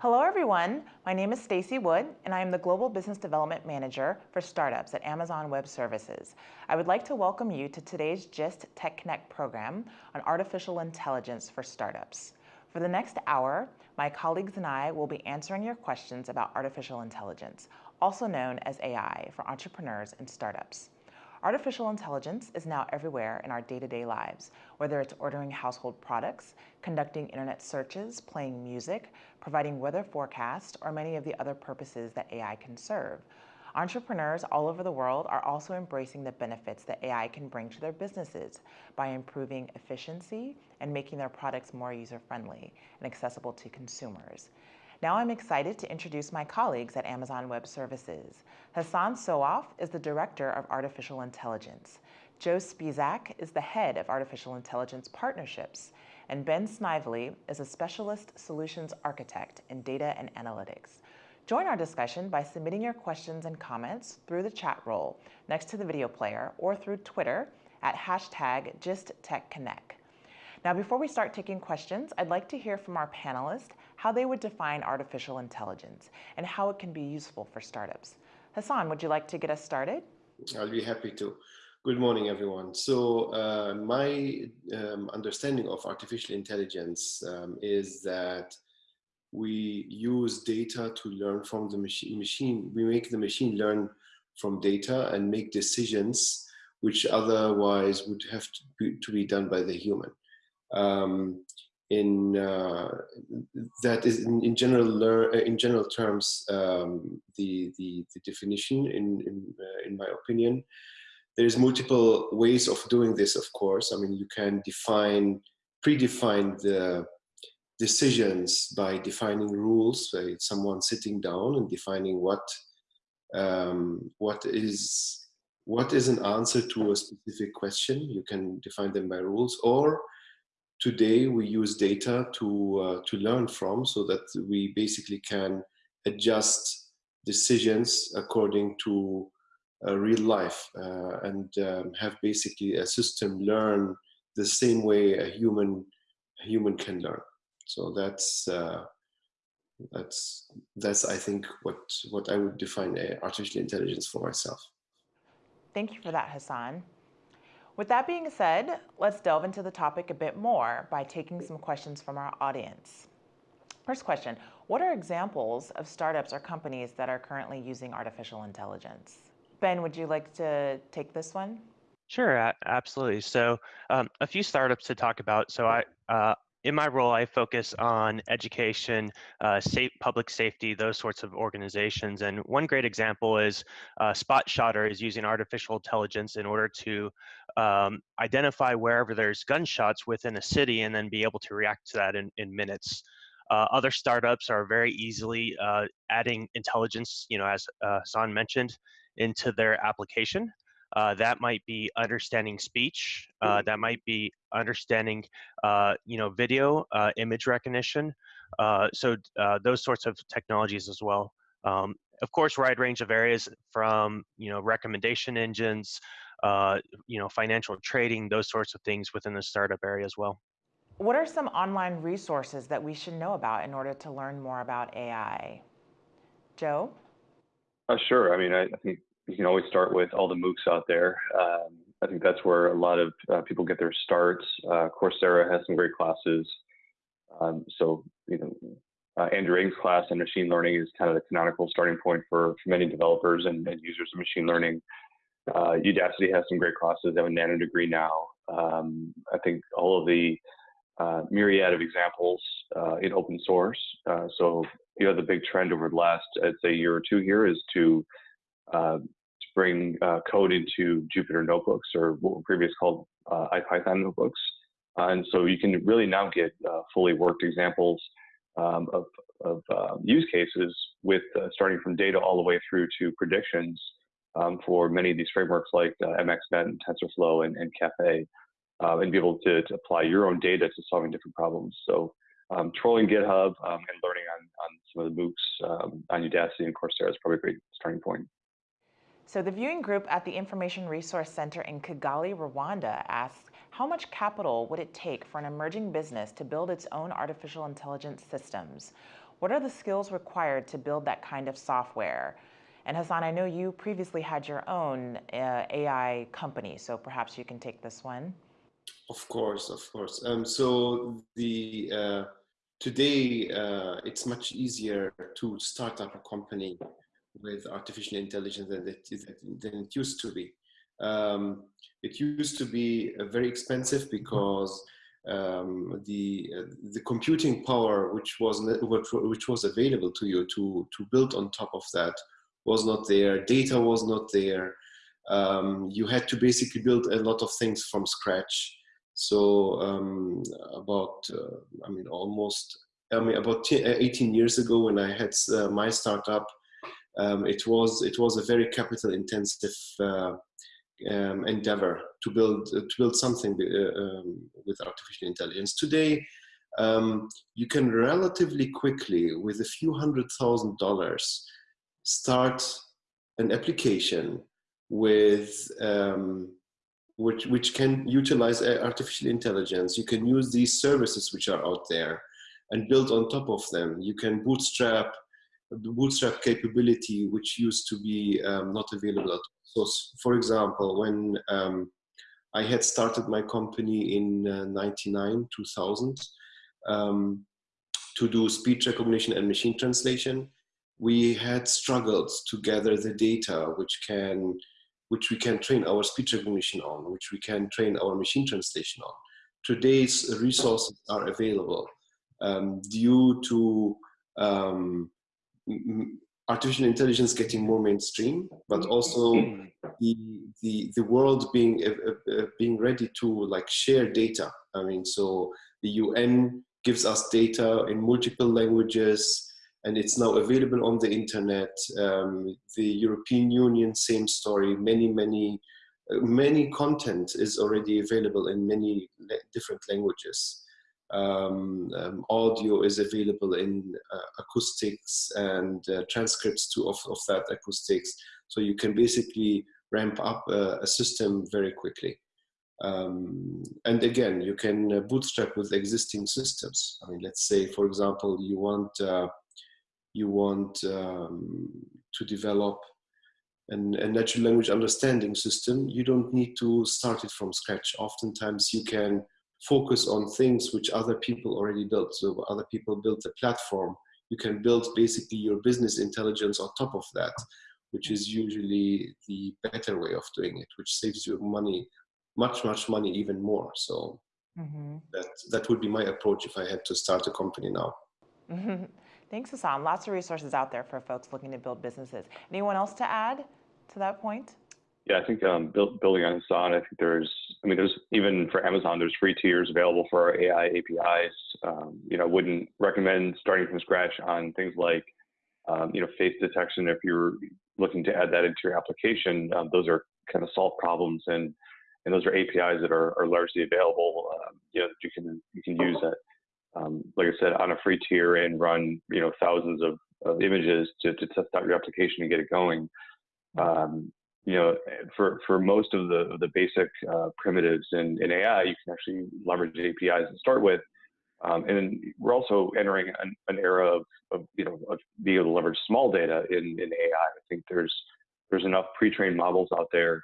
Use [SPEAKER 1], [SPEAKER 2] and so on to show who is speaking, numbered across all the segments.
[SPEAKER 1] Hello, everyone. My name is Stacy Wood, and I am the Global Business Development Manager for Startups at Amazon Web Services. I would like to welcome you to today's GIST Tech Connect program on artificial intelligence for startups. For the next hour, my colleagues and I will be answering your questions about artificial intelligence, also known as AI, for entrepreneurs and startups. Artificial intelligence is now everywhere in our day-to-day lives, whether it's ordering household products, conducting internet searches, playing music, providing weather forecasts, or many of the other purposes that AI can serve. Entrepreneurs all over the world are also embracing the benefits that AI can bring to their businesses by improving efficiency and making their products more user-friendly and accessible to consumers. Now I'm excited to introduce my colleagues at Amazon Web Services. Hassan Sawaf is the Director of Artificial Intelligence. Joe Spisak is the Head of Artificial Intelligence Partnerships, and Ben Snively is a Specialist Solutions Architect in Data and Analytics. Join our discussion by submitting your questions and comments through the chat roll next to the video player or through Twitter at hashtag GistTechConnect. Now, before we start taking questions, I'd like to hear from our panelists how they would define artificial intelligence and how it can be useful for startups. Hassan, would you like to get us started?
[SPEAKER 2] I'll be happy to. Good morning, everyone. So uh, my um, understanding of artificial intelligence um, is that we use data to learn from the machine. machine. We make the machine learn from data and make decisions which otherwise would have to be, to be done by the human um, in uh, that is in, in general uh, in general terms um, the, the, the definition in in, uh, in my opinion. There's multiple ways of doing this of course. I mean you can define predefine the decisions by defining rules by someone sitting down and defining what um, what is what is an answer to a specific question. You can define them by rules or today we use data to uh, to learn from so that we basically can adjust decisions according to uh, real life uh, and um, have basically a system learn the same way a human a human can learn so that's uh, that's that's I think what what I would define artificial intelligence for myself.
[SPEAKER 1] Thank you for that, Hassan. With that being said, let's delve into the topic a bit more by taking some questions from our audience. First question, what are examples of startups or companies that are currently using artificial intelligence? Ben, would you like to take this one?
[SPEAKER 3] Sure, absolutely. So um, a few startups to talk about. So I, uh, in my role, I focus on education, uh, safe, public safety, those sorts of organizations. And one great example is uh, SpotShotter is using artificial intelligence in order to um, identify wherever there's gunshots within a city and then be able to react to that in, in minutes. Uh, other startups are very easily uh, adding intelligence, you know, as uh, Hassan mentioned, into their application. Uh, that might be understanding speech. Uh, mm-hmm. that might be understanding, uh, you know, video, uh, image recognition. Uh, so uh, those sorts of technologies as well. Um, of course, wide range of areas from you know recommendation engines, you know, financial trading, those sorts of things within the startup area as well.
[SPEAKER 1] What are some online resources that we should know about in order to learn more about AI? Joe?
[SPEAKER 4] Uh, sure. I mean, I, I, think you can always start with all the MOOCs out there. Um, I think that's where a lot of uh, people get their starts. Uh, Coursera has some great classes. Um, so, you know, uh, Andrew Ng's class on machine learning is kind of the canonical starting point for, for many developers and, and, users of machine learning. Uh, Udacity has some great classes. They have a nano degree now. Um, I think all of the uh, myriad of examples uh, in open source. so, you know, the big trend over the last, I'd say, year or two here is to uh, to bring uh, code into Jupyter notebooks or what were previously called uh, IPython notebooks. and so you can really now get fully worked examples um, of, of use cases with starting from data all the way through to predictions um, for many of these frameworks like uh, MXNet and TensorFlow and, and Caffe, uh, and be able to, to, apply your own data to solving different problems. So um, trolling GitHub um, and learning on, on some of the MOOCs um, on Udacity and Coursera is probably a great starting point.
[SPEAKER 1] So the viewing group at the Information Resource Center in Kigali, Rwanda asks, how much capital would it take for an emerging business to build its own artificial intelligence systems? what are the skills required to build that kind of software? And Hassan, I know you previously had your own uh, AI company, so perhaps you can take this one.
[SPEAKER 2] Of course, of course. Um, so the uh, today uh, it's much easier to start up a company with artificial intelligence than it, than it used to be. Um, it used to be uh, very expensive because um, the uh, the computing power which was which was available to you to to build on top of that was not there. Data was not there. Um, you had to basically build a lot of things from scratch. So um, about uh, I mean almost I mean about 18 years ago when I had uh, my startup, um, it was it was a very capital intensive uh, um, endeavor to build uh, to build something uh, um, with artificial intelligence. Today, um, you can relatively quickly, with a few hundred thousand dollars, start an application with um, which which can utilize artificial intelligence. You can use these services which are out there and build on top of them. You can bootstrap bootstrap capability which used to be um, not available at all. so, for example, when um, I had started my company in uh, 99, 2000, um, to do speech recognition and machine translation, we had struggled to gather the data which can which we can train our speech recognition on, which we can train our machine translation on. Today's resources are available um, due to um, artificial intelligence getting more mainstream, but also the the, the world being uh, uh, being ready to like share data. I mean, so the UN gives us data in multiple languages, and it's now available on the internet. Um, the European Union, same story. Many many uh, many content is already available in many different languages um, um, audio is available in uh, acoustics and uh, transcripts to, of, of that acoustics. So you can basically ramp up a, a system very quickly. Um, and again, you can uh, bootstrap with existing systems. I mean, let's say, for example, you want uh, you want um, to develop an, a natural language understanding system. You don't need to start it from scratch. Oftentimes, you can focus on things which other people already built. So other people built a platform. You can build basically your business intelligence on top of that, which is usually the better way of doing it, which saves you money, much, much money, even more. So mm-hmm. that, that would be my approach if I had to start a company now.
[SPEAKER 1] Thanks, Hassan. Lots of resources out there for folks looking to build businesses. Anyone else to add to that point?
[SPEAKER 4] Yeah, I think um, build, building on Hassan, I think there's, I mean, there's even for Amazon, there's free tiers available for our AI APIs. Um, you know, wouldn't recommend starting from scratch on things like, um, you know, face detection. If you're looking to add that into your application, um, those are kind of solved problems, and and those are APIs that are, are largely available. Um, you know, you can you can use that, um, like I said, on a free tier and run you know thousands of, of images to, to test out your application and get it going. Um, you know, for, for most of the, the basic uh, primitives in, in AI, you can actually leverage APIs to start with. Um, and we're also entering an, an era of, of, you know, of being able to leverage small data in, in AI. I think there's, there's enough pre-trained models out there.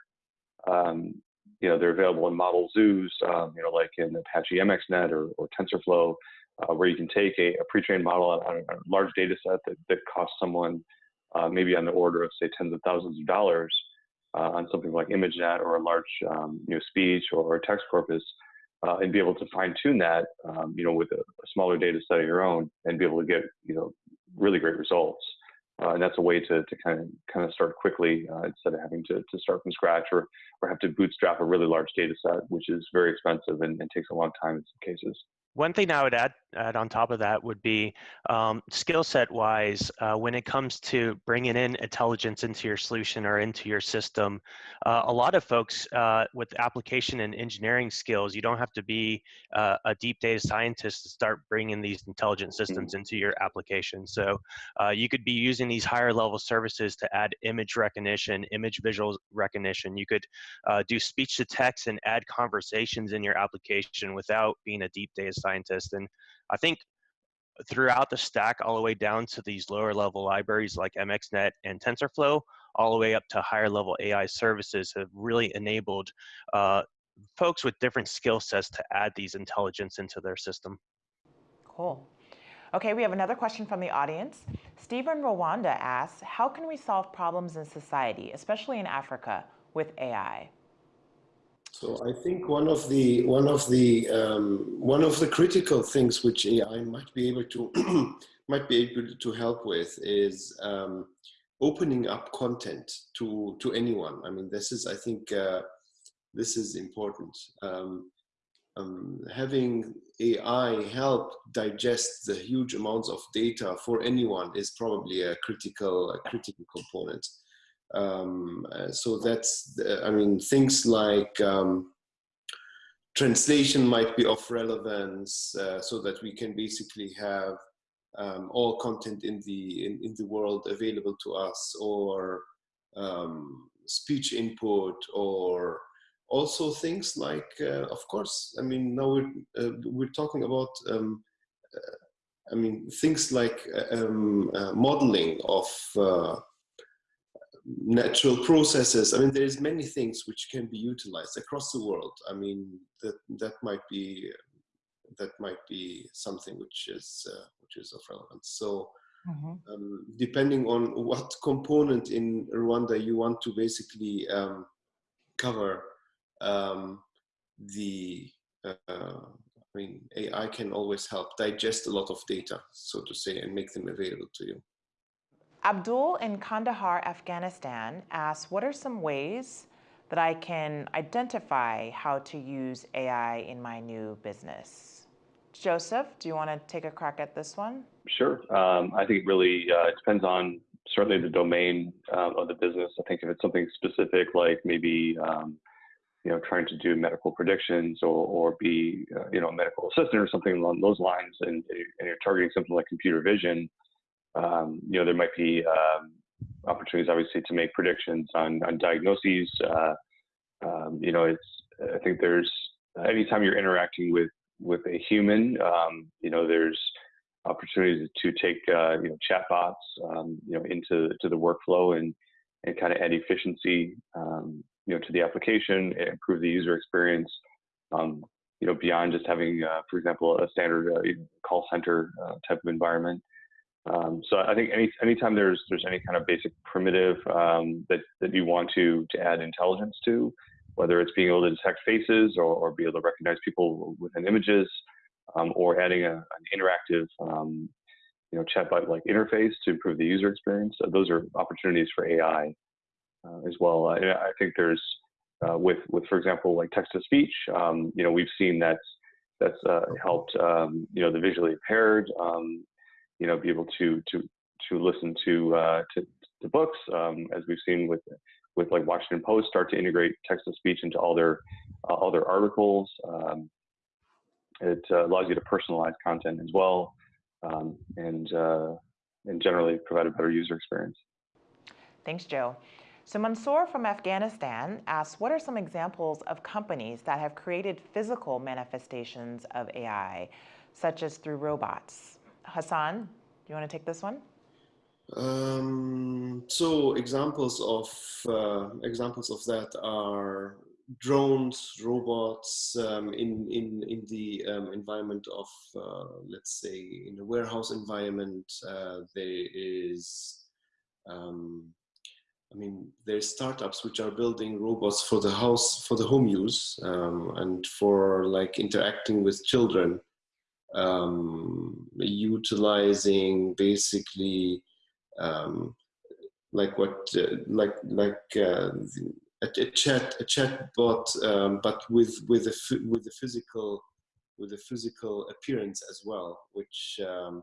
[SPEAKER 4] Um, you know, they're available in model zoos, um, you know, like in Apache MXNet or, or TensorFlow, uh, where you can take a, a pre-trained model on, on, a large data set that, that costs someone uh, maybe on the order of, say, tens of thousands of dollars, uh, on something like ImageNet or a large um, you know, speech or text corpus, uh, and be able to fine tune that, um, you know, with a, a, smaller data set of your own, and be able to get, you know, really great results. Uh, and that's a way to, to kind of kind of start quickly uh, instead of having to, to start from scratch or or have to bootstrap a really large data set, which is very expensive and, and takes a long time in some cases.
[SPEAKER 3] One thing I would add, add on top of that would be um, skill set wise, uh, when it comes to bringing in intelligence into your solution or into your system, uh, a lot of folks uh, with application and engineering skills, you don't have to be uh, a deep data scientist to start bringing these intelligent systems mm-hmm. into your application. So uh, you could be using these higher level services to add image recognition, image visual recognition. You could uh, do speech to text and add conversations in your application without being a deep data scientist. Scientists and I think throughout the stack all the way down to these lower level libraries like MXNet and TensorFlow, all the way up to higher level AI services have really enabled uh, folks with different skill sets to add these intelligence into their system.
[SPEAKER 1] Cool. Okay, we have another question from the audience. Stephen Rwanda asks, how can we solve problems in society, especially in Africa, with AI?
[SPEAKER 2] So I think one of the one of the um, one of the critical things which AI might be able to might be able to help with is um, opening up content to to anyone. I mean, this is I think uh, this is important. Um, um, having AI help digest the huge amounts of data for anyone is probably a critical a critical component. Um, uh, so that's, I mean, things like um, translation might be of relevance uh, so that we can basically have um, all content in the, in, in, the world available to us or um, speech input or also things like, uh, of course, I mean, now we're, uh, we're talking about um, uh, I mean, things like uh, um, uh, modeling of uh, natural processes. I mean, there's many things which can be utilized across the world. I mean, that that might be that might be something which is uh, which is of relevance. So. Mm -hmm. um, depending on what component in Rwanda you want to basically um, cover, um, the uh, I mean AI can always help digest a lot of data, so to say, and make them available to you.
[SPEAKER 1] Abdul in Kandahar, Afghanistan asks, what are some ways that I can identify how to use AI in my new business? Joseph, do you want to take a crack at this one?
[SPEAKER 4] Sure. Um, I think it really uh, depends on certainly the domain um, of the business. I think if it's something specific, like maybe um, you know trying to do medical predictions or, or be uh, you know a medical assistant or something along those lines, and, and you're targeting something like computer vision, um, you know, there might be um, opportunities, obviously, to make predictions on, on diagnoses. Uh, um, you know, it's, I think there's, anytime you're interacting with, with a human, um, you know, there's opportunities to take, uh, you know, chatbots, um, you know, into to the workflow and, and kind of add efficiency, um, you know, to the application, improve the user experience. you know, beyond just having, uh, for example, a standard uh, call center uh, type of environment. Um, so I think any anytime there's there's any kind of basic primitive um, that that you want to to add intelligence to, whether it's being able to detect faces or, or be able to recognize people within images, um, or adding a, an interactive um, you know chatbot like interface to improve the user experience, uh, those are opportunities for AI uh, as well. Uh, I think there's uh, with with for example like text to speech, um, you know we've seen that's that's uh, helped um, you know the visually impaired you know, be able to to to listen to uh, to, to books, um, as we've seen with with like Washington Post start to integrate text to speech into all their uh, all their articles. Um, it uh, allows you to personalize content as well, um, and uh, and generally provide a better user experience.
[SPEAKER 1] Thanks, Joe. So Mansoor from Afghanistan asks, what are some examples of companies that have created physical manifestations of AI, such as through robots? Hassan, do you want to take this one?
[SPEAKER 2] Um, so examples of uh, examples of that are drones, robots um, in in in the um, environment of uh, let's say in a warehouse environment. Uh, there is, um, I mean, there's startups which are building robots for the house for the home use um, and for like interacting with children um, utilizing basically um, like what uh, like like uh, a, a, chat a chat bot um, but with with a with a physical with a physical appearance as well which um,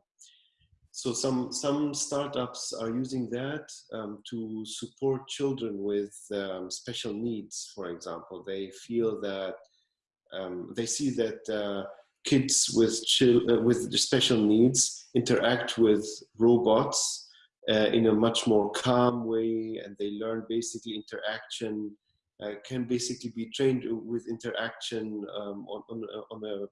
[SPEAKER 2] so some some startups are using that um, to support children with um, special needs for example. They feel that they see that uh, kids with, uh, with special needs interact with robots uh, in a much more calm way and they learn basically interaction uh, can basically be trained with interaction um, on, on, on, a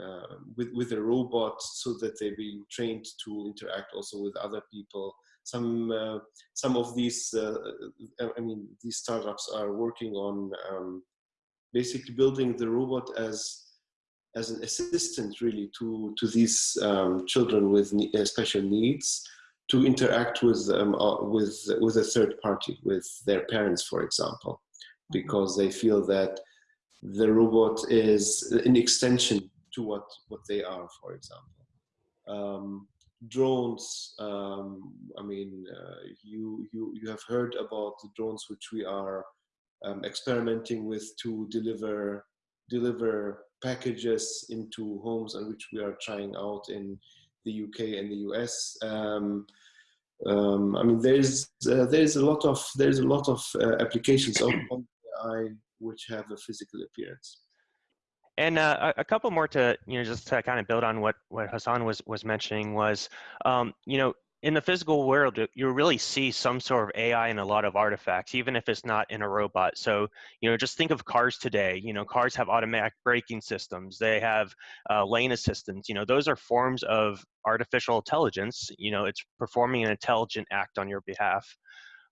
[SPEAKER 2] uh, with with a robot so that they be trained to interact also with other people. Some uh, some of these uh, I mean these startups are working on um, basically building the robot as as an assistant really to to these um, children with ne special needs to interact with um, uh, with with a third party with their parents for example mm-hmm. because they feel that the robot is an extension to what what they are for example um, drones um, i mean uh, you you you have heard about the drones which we are um, experimenting with to deliver deliver packages into homes and which we are trying out in the UK and the US. Um, um, I mean, there's uh, there's a lot of there's a lot of uh, applications of AI which have a physical appearance.
[SPEAKER 3] And uh, a couple more to you know just to kind of build on what what Hassan was was mentioning was um, you know in the physical world, you really see some sort of AI in a lot of artifacts, even if it's not in a robot. So, you know, just think of cars today. You know, cars have automatic braking systems. They have uh, lane assistance. You know, those are forms of artificial intelligence. You know, it's performing an intelligent act on your behalf.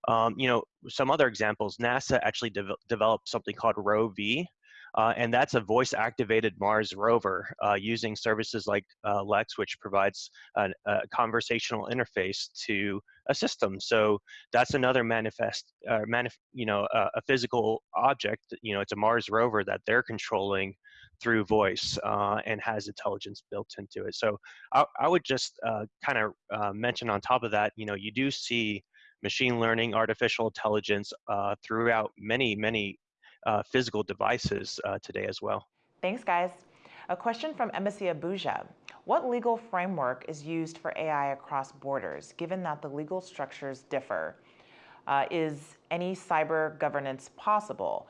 [SPEAKER 3] Um, you know, some other examples, NASA actually de developed something called ROV, uh, and that's a voice activated Mars rover uh, using services like uh, Lex, which provides a, a, conversational interface to a system. So that's another manifest, uh, manif you know, a physical object. You know, it's a Mars rover that they're controlling through voice uh, and has intelligence built into it. So I, I would just uh, kind of mention on top of that, you know, you do see machine learning, artificial intelligence uh, throughout many, many uh, physical devices uh, today as well.
[SPEAKER 1] Thanks, guys. A question from Embassy Abuja. What legal framework is used for AI across borders, given that the legal structures differ? Uh, is any cyber governance possible?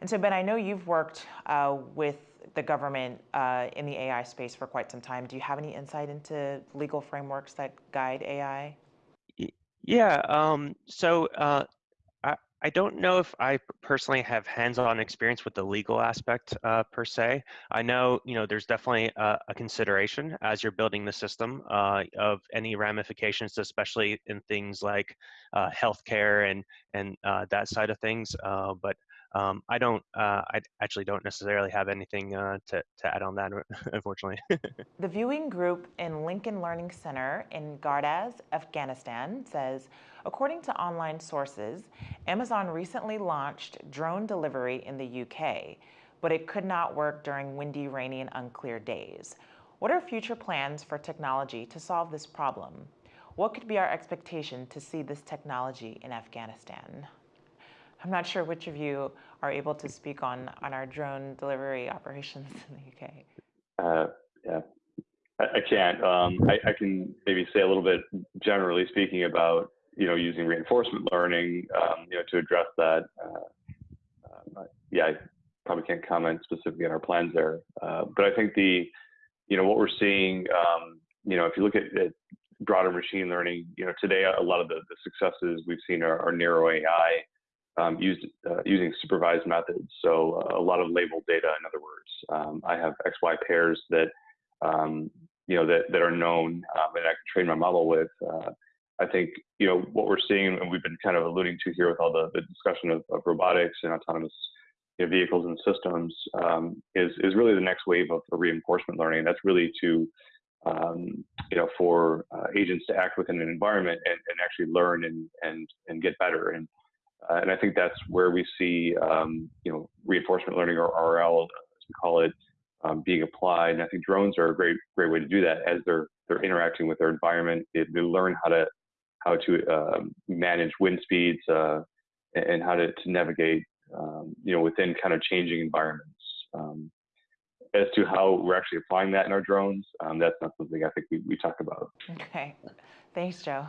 [SPEAKER 1] And so, Ben, I know you've worked uh, with the government uh, in the AI space for quite some time. Do you have any insight into legal frameworks that guide AI?
[SPEAKER 3] Yeah, um, so uh, I don't know if I personally have hands-on experience with the legal aspect uh, per se. I know, you know, there's definitely a, a consideration as you're building the system uh, of any ramifications, especially in things like uh, healthcare and and uh, that side of things. Uh, but um, I don't, uh, I actually don't necessarily have anything uh, to, to add on that, unfortunately.
[SPEAKER 1] the viewing group in Lincoln Learning Center in Gardez, Afghanistan says, according to online sources, Amazon recently launched drone delivery in the UK, but it could not work during windy, rainy, and unclear days. What are future plans for technology to solve this problem? What could be our expectation to see this technology in Afghanistan? I'm not sure which of you are able to speak on, on our drone delivery operations in the UK.
[SPEAKER 4] Uh, yeah, I, I can't. Um, I, I, can maybe say a little bit generally speaking about you know using reinforcement learning um, you know to address that. Uh, uh, yeah, I probably can't comment specifically on our plans there, uh, but I think the you know what we're seeing. Um, you know, if you look at, at, broader machine learning, you know, today a lot of the, the successes we've seen are, are narrow AI um, used uh, using supervised methods. So uh, a lot of labeled data, in other words. Um, I have XY pairs that um, you know that that are known um, and I can train my model with. Uh, I think you know what we're seeing, and we've been kind of alluding to here with all the, the discussion of, of robotics and autonomous you know, vehicles and systems, um, is is really the next wave of, reinforcement learning. That's really to um, you know, for uh, agents to act within an environment and, and actually learn and, and, and get better. And uh, and I think that's where we see, um, you know, reinforcement learning or RL, as we call it, um, being applied. And I think drones are a great, great way to do that as they're they're interacting with their environment. They, they learn how to how to uh, manage wind speeds uh, and how to, to navigate, um, you know, within kind of changing environments. Um, as to how we're actually applying that in our drones, um, that's not something I think we, we talk about.
[SPEAKER 1] Okay, thanks, Joe.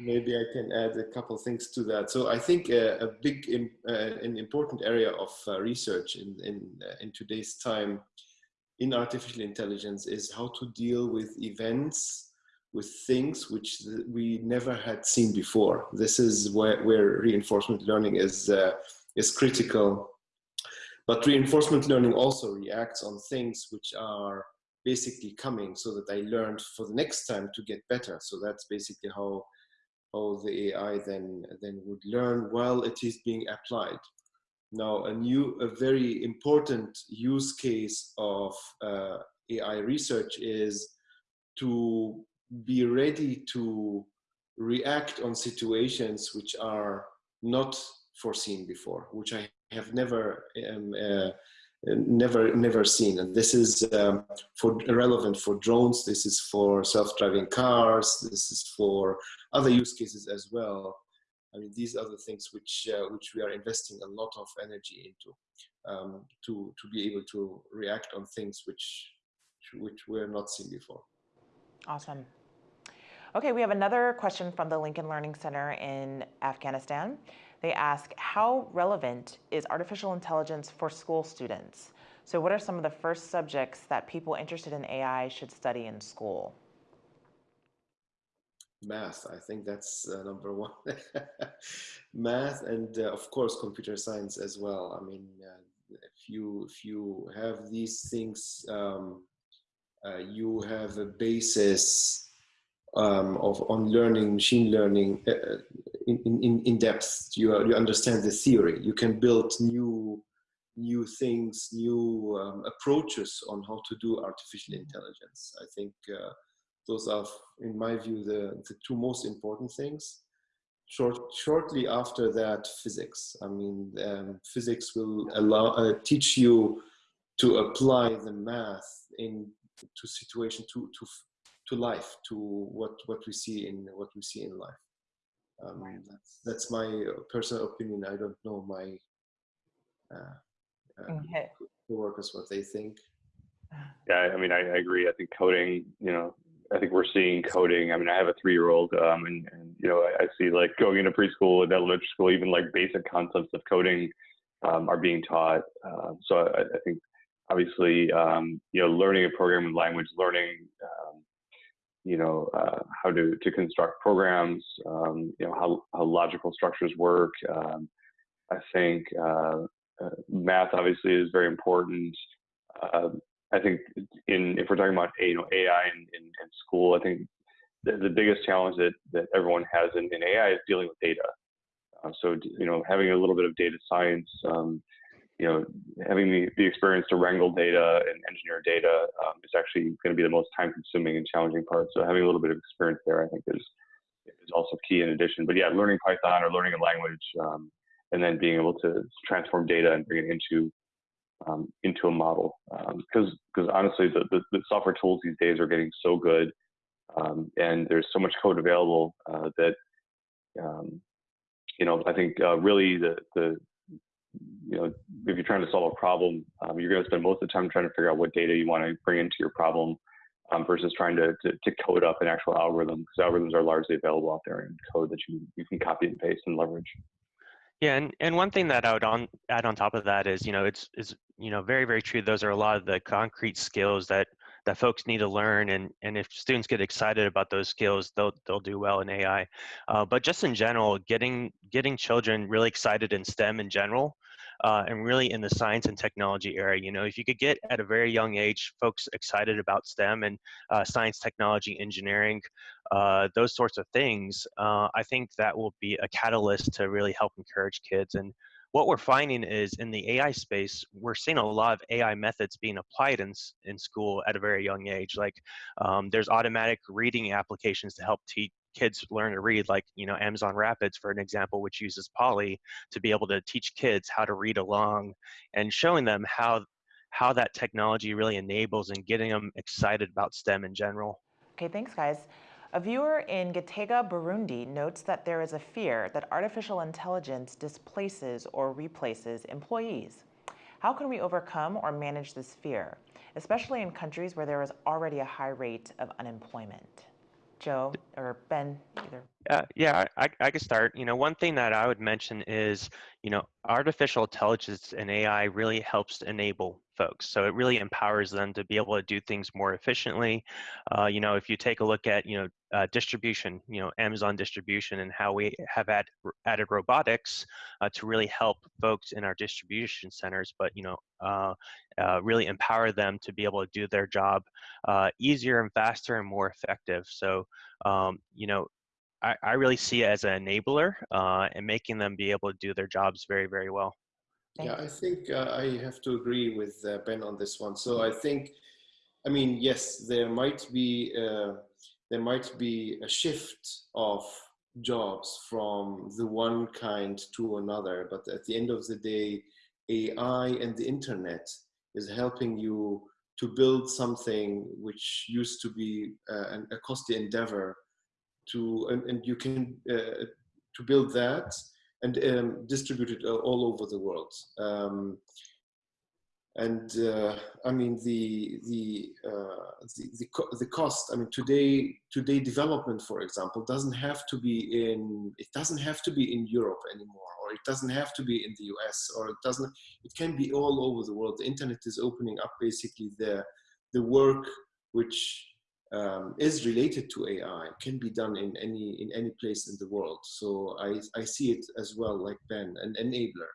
[SPEAKER 2] Maybe I can add a couple things to that. So I think uh, a big, uh, an important area of uh, research in, in, uh, in today's time in artificial intelligence is how to deal with events, with things which we never had seen before. This is where, where reinforcement learning is, uh, is critical. But reinforcement learning also reacts on things which are basically coming so that I learned for the next time to get better. So that's basically how how the AI then then would learn while it is being applied. Now, a new, a very important use case of uh, AI research is to be ready to react on situations which are not foreseen before, which I have never um, uh, never never seen. And this is um, for relevant for drones. This is for self-driving cars. This is for other use cases as well. I mean, these are the things which uh, which we are investing a lot of energy into um, to to be able to react on things which which were not seen before.
[SPEAKER 1] Awesome. Okay, we have another question from the Lincoln Learning Center in Afghanistan. They ask, how relevant is artificial intelligence for school students? So what are some of the first subjects that people interested in AI should study in school?
[SPEAKER 2] Math, I think that's uh, number one. Math and uh, of course computer science as well. I mean, uh, if you if you have these things, um, uh, you have a basis um, of on learning machine learning uh, in, in, in depth. You, you understand the theory. You can build new new things, new um, approaches on how to do artificial intelligence. I think uh, those are, in my view, the, the two most important things. Short, shortly after that, physics. I mean, um, physics will allow uh, teach you to apply the math in to situation to to to life to what what we see in what we see in life. Um, that's, that's my personal opinion. I don't know my uh, uh, okay. workers what they think.
[SPEAKER 4] Yeah i mean I, I, agree. I think coding you know i think we're seeing coding. I mean i have a three-year-old um, and, and, you know I, I, see like going into preschool and elementary school even like basic concepts of coding um, are being taught. Uh, so I, I, think obviously um, you know learning a programming language learning um, you know, uh, how to, to construct programs, um, you know, how, how logical structures work. Um, I think uh, uh, math obviously is very important. Uh, I think in if we're talking about you know AI in, in, in school, I think the, the, biggest challenge that, that everyone has in, in AI is dealing with data. Uh, so you know, having a little bit of data science, um, you know, having the, the experience to wrangle data and engineer data um, is actually going to be the most time consuming and challenging part. So having a little bit of experience there, I think is, is also key in addition. But yeah, learning Python or learning a language um, and then being able to transform data and bring it into um, into a model. Because um, because honestly, the, the, the, software tools these days are getting so good um, and there's so much code available uh, that um, you know, I think uh, really the, the you know, if you're trying to solve a problem, um, you're going to spend most of the time trying to figure out what data you want to bring into your problem um, versus trying to, to, to, code up an actual algorithm because algorithms are largely available out there in code that you, you can copy and paste and leverage.
[SPEAKER 3] Yeah, and, and one thing that I would on, add on top of that is, you know, it's is you know very very true. Those are a lot of the concrete skills that that folks need to learn, and and if students get excited about those skills, they'll they'll do well in AI. Uh, but just in general, getting getting children really excited in STEM in general uh, and really in the science and technology area. You know, if you could get at a very young age folks excited about STEM and uh, science, technology, engineering, uh, those sorts of things, uh, I think that will be a catalyst to really help encourage kids. And what we're finding is in the AI space, we're seeing a lot of AI methods being applied in, in school at a very young age. Like um, there's automatic reading applications to help teach kids learn to read, like you know Amazon Rapids, for an example, which uses Polly to be able to teach kids how to read along, and showing them how how that technology really enables and getting them excited about STEM in general.
[SPEAKER 1] Okay, thanks guys. A viewer in Gitega, Burundi notes that there is a fear that artificial intelligence displaces or replaces employees. How can we overcome or manage this fear, especially in countries where there is already a high rate of unemployment? Joe or Ben, either.
[SPEAKER 3] Uh, yeah, I, I could start. You know, one thing that I would mention is, you know, artificial intelligence and AI really helps enable folks. So it really empowers them to be able to do things more efficiently. Uh, you know, if you take a look at, you know, uh, distribution, you know, Amazon distribution and how we have add, added robotics uh, to really help folks in our distribution centers, but, you know, uh, really empower them to be able to do their job easier and faster and more effective. So, um, you know, I, I, really see it as an enabler and making them be able to do their jobs very, very well.
[SPEAKER 2] Yeah, I think uh, I have to agree with uh, Ben on this one. So I think, I mean, yes, there might be uh, there might be a shift of jobs from the one kind to another, but at the end of the day, AI and the internet is helping you to build something which used to be uh, a costly endeavor to, and, and you can uh, to build that and um, it all over the world. Um, and uh, I mean the the, uh, the the the cost. I mean today today development, for example, doesn't have to be in it doesn't have to be in Europe anymore, or it doesn't have to be in the US, or it doesn't. It can be all over the world. The internet is opening up basically the the work which um, is related to AI can be done in any in any place in the world. So I, I see it as well like Ben, an enabler,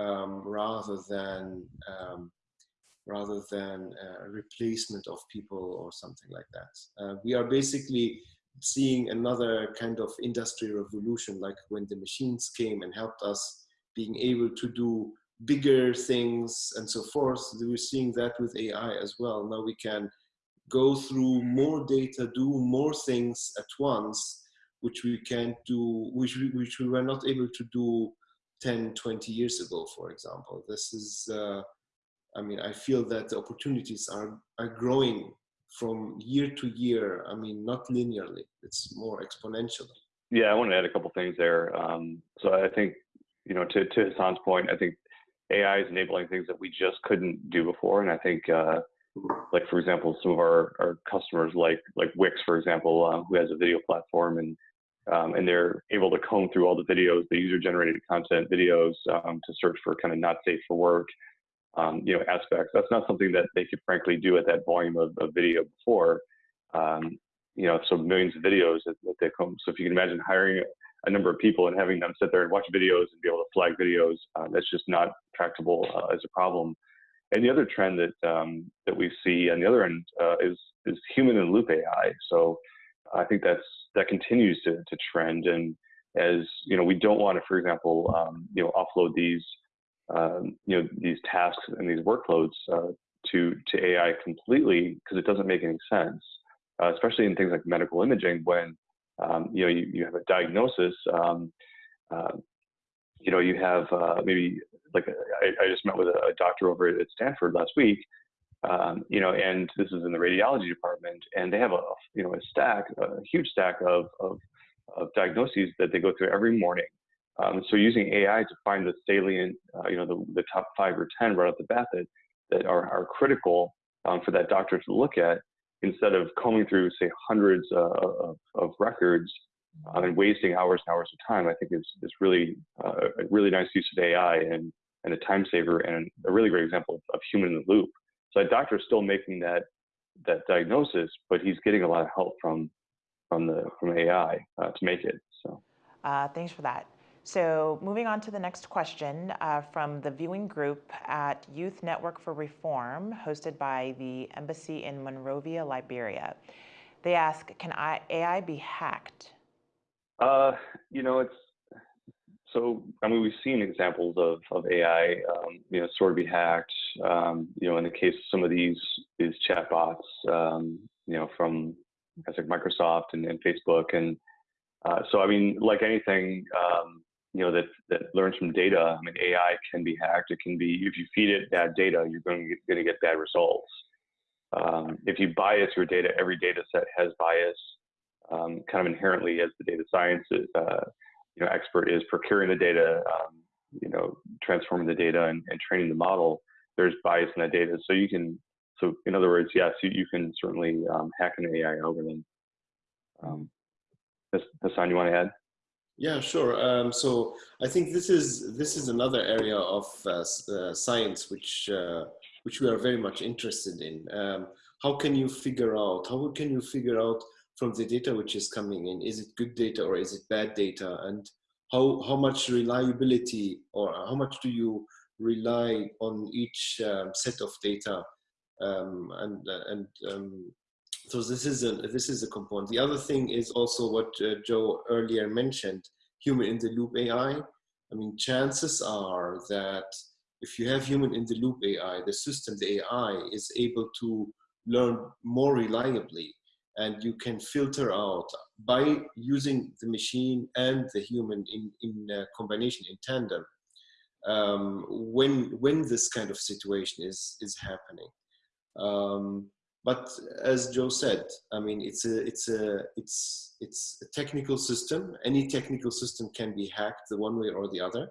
[SPEAKER 2] um, rather than um, rather than a replacement of people or something like that. Uh, we are basically seeing another kind of industry revolution, like when the machines came and helped us being able to do bigger things and so forth. We're seeing that with AI as well. Now we can go through more data, do more things at once, which we can't do, which we, which we were not able to do 10, 20 years ago, for example. This is, uh, I mean, I feel that the opportunities are, are growing from year to year. I mean, not linearly, it's more exponentially.
[SPEAKER 4] Yeah, I want to add a couple things there. Um, so I think, you know, to, to Hassan's point, I think AI is enabling things that we just couldn't do before. And I think, uh, like for example, some of our, our customers like like Wix, for example, um, who has a video platform and um, and they're able to comb through all the videos, the user-generated content videos um, to search for kind of not safe for work, um, you know, aspects. That's not something that they could frankly do at that volume of, of video before. Um, you know, so millions of videos that, that they comb. So if you can imagine hiring a number of people and having them sit there and watch videos and be able to flag videos, uh, that's just not tractable uh, as a problem. And the other trend that um, that we see on the other end uh, is is human and loop AI. So I think that's that continues to, to trend. And as you know, we don't want to, for example, um, you know, offload these um, you know these tasks and these workloads uh, to to AI completely because it doesn't make any sense, uh, especially in things like medical imaging when um, you know you, you have a diagnosis. Um, uh, you know, you have uh, maybe like I, I, just met with a doctor over at Stanford last week, um, you know, and this is in the radiology department, and they have a you know a stack, a huge stack of of, of diagnoses that they go through every morning. Um, so using AI to find the salient, uh, you know, the, the top five or ten right off the bat that that are, are critical um, for that doctor to look at, instead of combing through say hundreds uh, of, of records um, and wasting hours and hours of time, I think is is really uh, a really nice use of AI and and a time saver and a really great example of, of human in the loop. So that doctor is still making that that diagnosis, but he's getting a lot of help from from the from AI uh, to make it. So
[SPEAKER 1] uh, thanks for that. So moving on to the next question uh, from the viewing group at Youth Network for Reform, hosted by the Embassy in Monrovia, Liberia. They ask, can I, AI be hacked?
[SPEAKER 4] Uh, you know, it's so. I mean, we've seen examples of of AI, um, you know, sort of be hacked. Um, you know, in the case of some of these these chatbots, um, you know, from guys like Microsoft and, and Facebook, and uh, so I mean, like anything, um, you know, that that learns from data. I mean, AI can be hacked. It can be if you feed it bad data, you're going to get, bad results. Um, if you bias your data, every data set has bias um, kind of inherently as the data science uh, you know, expert is procuring the data, um, you know, transforming the data and, and, training the model, there's bias in that data. So you can, so in other words, yes, you, you can certainly um, hack an AI algorithm. Um, Hassan, you want to add?
[SPEAKER 2] Yeah, sure. Um, so I think this is this is another area of uh, uh, science which uh, which we are very much interested in. Um, how can you figure out, how can you figure out from the data which is coming in, is it good data or is it bad data? And how, how much reliability or how much do you rely on each um, set of data? Um, and and um, so this is a this is a component. The other thing is also what uh, Joe earlier mentioned: human in the loop AI. I mean, chances are that if you have human in the loop AI, the system, the AI, is able to learn more reliably and you can filter out by using the machine and the human in, in combination in tandem um, when when this kind of situation is is happening. Um, but as Joe said I mean it's a it's a it's it's a technical system. Any technical system can be hacked the one way or the other.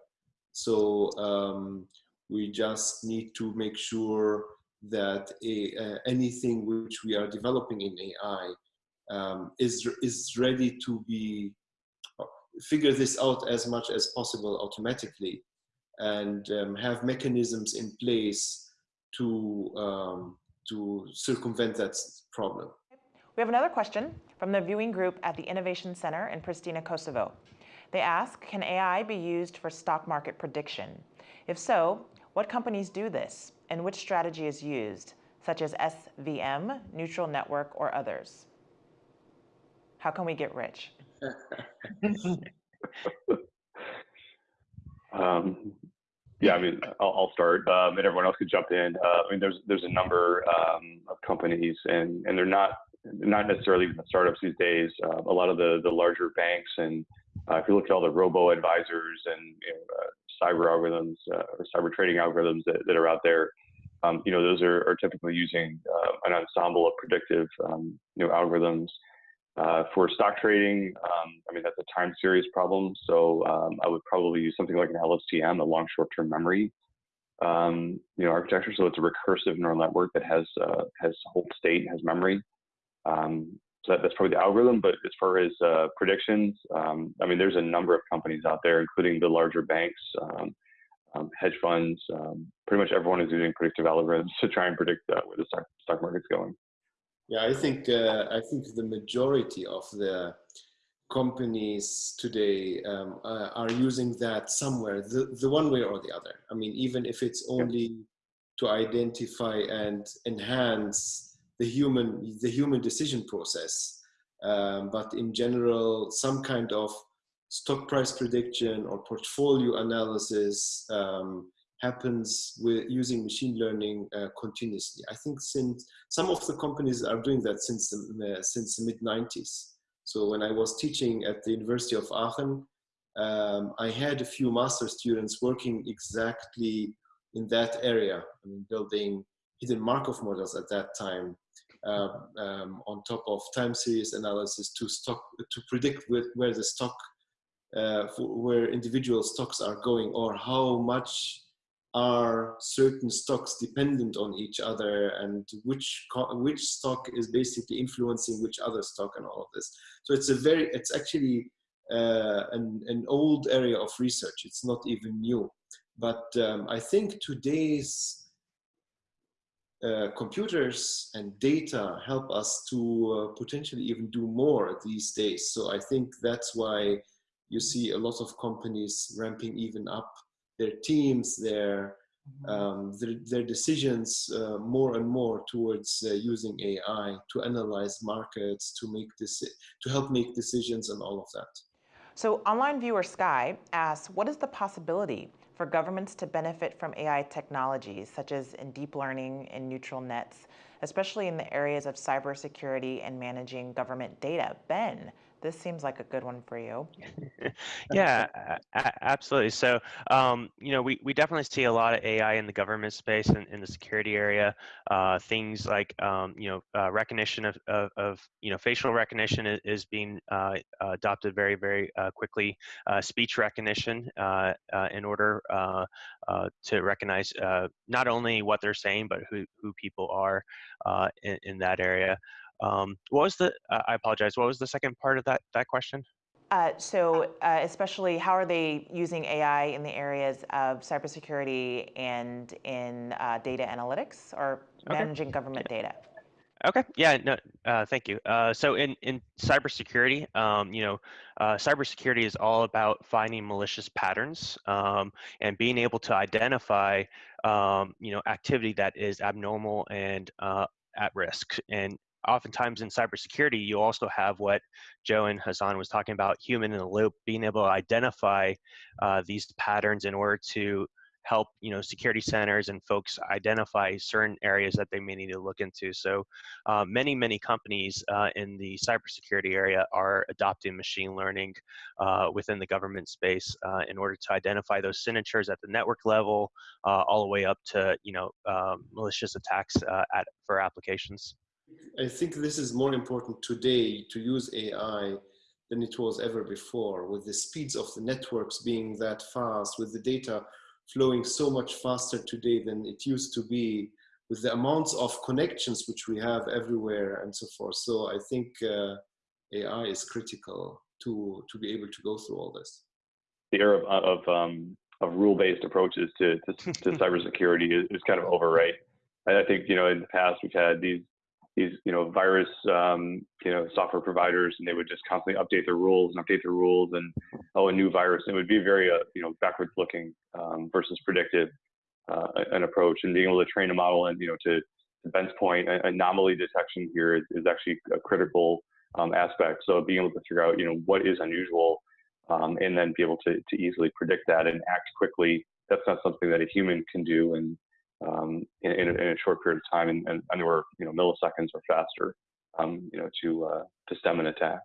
[SPEAKER 2] So um, we just need to make sure that a, uh, anything which we are developing in AI um, is, is ready to be, uh, figure this out as much as possible automatically and um, have mechanisms in place to, um, to circumvent that problem.
[SPEAKER 1] We have another question from the viewing group at the Innovation Center in Pristina, Kosovo. They ask, can AI be used for stock market prediction? If so, what companies do this and which strategy is used, such as SVM, neutral network, or others? How can we get rich?
[SPEAKER 4] um, yeah, I mean, I'll, I'll start, um, and everyone else could jump in. Uh, I mean, there's there's a number um, of companies, and and they're not not necessarily even the startups these days. Uh, a lot of the the larger banks, and uh, if you look at all the robo advisors and you know, uh, cyber algorithms uh, or cyber trading algorithms that, that are out there, um, you know, those are, are typically using uh, an ensemble of predictive, um, you know, algorithms. Uh, for stock trading, um, I mean, that's a time series problem. So um, I would probably use something like an LSTM, a long short-term memory, um, you know, architecture. So it's a recursive neural network that has uh, has hold state, has memory. Um, so that, that's probably the algorithm. But as far as uh, predictions, um, I mean, there's a number of companies out there, including the larger banks, um, um, hedge funds. Um, pretty much everyone is using predictive algorithms to try and predict uh, where the stock, stock market's going.
[SPEAKER 2] Yeah, I think uh, I think the majority of the companies today um, uh, are using that somewhere, the, the one way or the other. I mean, even if it's only to identify and enhance the human the human decision process. Um, but in general some kind of stock price prediction or portfolio analysis um, happens with using machine learning uh, continuously. I think since some of the companies are doing that since the, uh, since the mid 90s so when i was teaching at the university of aachen um, i had a few master students working exactly in that area. I mean, building hidden markov models at that time um, um, on top of time series analysis to stock to predict where, where the stock uh, where individual stocks are going or how much are certain stocks dependent on each other and which which stock is basically influencing which other stock and all of this. So it's a very it's actually uh, an, an old area of research. It's not even new. But um, i think today's uh, computers and data help us to uh, potentially even do more these days. So I think that's why you see a lot of companies ramping even up their teams, their mm-hmm. um, their, their, decisions uh, more and more towards uh, using AI to analyze markets, to make this, to help make decisions and all of that.
[SPEAKER 1] So online viewer Sky asks, what is the possibility for governments to benefit from AI technologies, such as in deep learning and neutral nets, especially in the areas of cybersecurity and managing government data. Ben, this seems like a good one for you.
[SPEAKER 3] yeah, absolutely. So, um, you know, we, we definitely see a lot of AI in the government space and in the security area. Uh, things like, um, you know, uh, recognition of, of, of, you know, facial recognition is, is being uh, adopted very, very uh, quickly. Uh, speech recognition uh, in order to recognize not only what they're saying, but who, who people are in, in that area. Um, what was the? Uh, I apologize. What was the second part of that that question?
[SPEAKER 1] Uh, so, uh, especially, how are they using AI in the areas of cybersecurity and in uh, data analytics or okay. managing government data?
[SPEAKER 3] Okay. Yeah. No. Uh, thank you. Uh, so in in cybersecurity, um, you know, uh, cybersecurity is all about finding malicious patterns um, and being able to identify, um, you know, activity that is abnormal and uh, at risk. And oftentimes in cybersecurity, you also have what Joe and Hassan was talking about, human in the loop, being able to identify uh, these patterns in order to help you know security centers and folks identify certain areas that they may need to look into. So uh, many many companies uh, in the cybersecurity area are adopting machine learning uh, within the government space uh, in order to identify those signatures at the network level, uh, all the way up to you know um, malicious attacks uh, at for applications.
[SPEAKER 2] I think this is more important today to use AI than it was ever before with the speeds of the networks being that fast with the data flowing so much faster today than it used to be with the amounts of connections which we have everywhere and so forth. So I think uh, AI is critical to, to be able to go through all this.
[SPEAKER 4] The era of, of, um, of rule-based approaches to, to, to cybersecurity is, is kind of over, right? I think, you know, in the past we've had these these you know virus um, you know software providers and they would just constantly update their rules and update their rules and oh a new virus. It would be very uh, you know backwards looking um, versus predictive uh, an approach. And being able to train a model and you know to, to Ben's point anomaly detection here is, is actually a critical um, aspect. So being able to figure out you know what is unusual um, and then be able to, to easily predict that and act quickly that's not something that a human can do. And um, in, in, a, in, a, short period of time, and, and anywhere you know milliseconds or faster, um, you know, to uh, to stem an attack.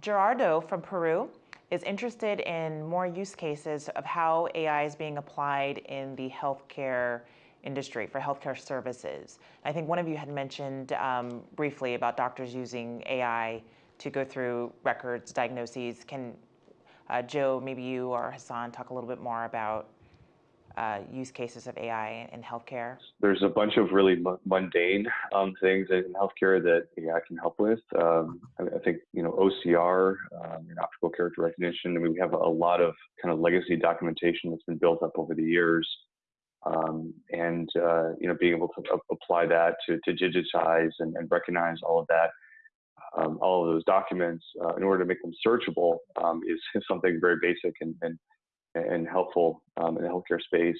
[SPEAKER 1] Gerardo from Peru is interested in more use cases of how AI is being applied in the healthcare industry for healthcare services. I think one of you had mentioned um, briefly about doctors using AI to go through records, diagnoses. Can uh, Joe, maybe you or Hassan talk a little bit more about uh, use cases of AI in healthcare?
[SPEAKER 4] There's a bunch of really mundane um, things in healthcare that AI can help with. Um, I, think you know OCR, um, optical character recognition. I mean, we have a lot of kind of legacy documentation that's been built up over the years, um, and uh, you know being able to apply that to, to digitize and, and recognize all of that. Um, all of those documents uh, in order to make them searchable um, is, is, something very basic and, and and helpful um, in the healthcare space.